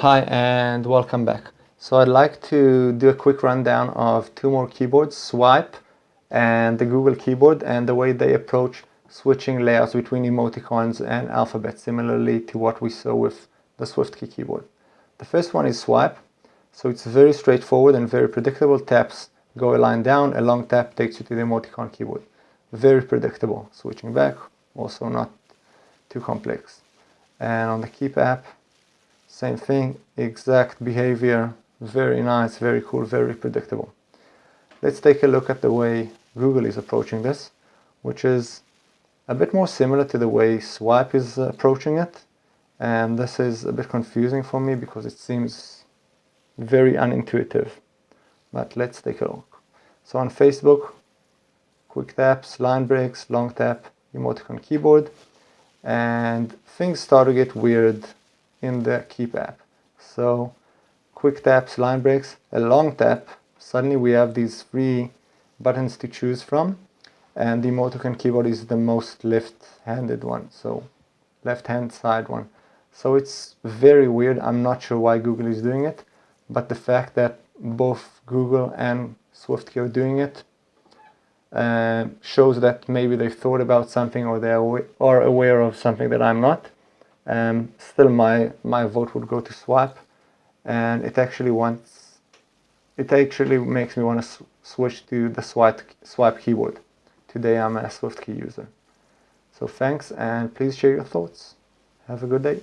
Hi and welcome back. So I'd like to do a quick rundown of two more keyboards, Swype and the Google keyboard and the way they approach switching layouts between emoticons and alphabets similarly to what we saw with the SwiftKey keyboard. The first one is Swype. So it's very straightforward and very predictable. Taps go a line down, a long tap takes you to the emoticon keyboard. Very predictable. Switching back, also not too complex. And on the Keep app, same thing, exact behavior, very nice, very cool, very predictable. Let's take a look at the way Google is approaching this, which is a bit more similar to the way Swype is approaching it. And this is a bit confusing for me because it seems very unintuitive. But let's take a look. So on Facebook, quick taps, line breaks, long tap, emoticon keyboard. And things start to get weird in the Keep app. So quick taps, line breaks, a long tap, suddenly we have these three buttons to choose from and the emoticon keyboard is the most left-handed one, so left-hand side one. So it's very weird, I'm not sure why Google is doing it, but the fact that both Google and SwiftKey are doing it uh, shows that maybe they've thought about something or they are aware of something that I'm not. Um, still, my my vote would go to Swype, and it actually wants it actually makes me want to switch to the Swype Swype keyboard. Today, I'm a SwiftKey user. So thanks, and please share your thoughts. Have a good day.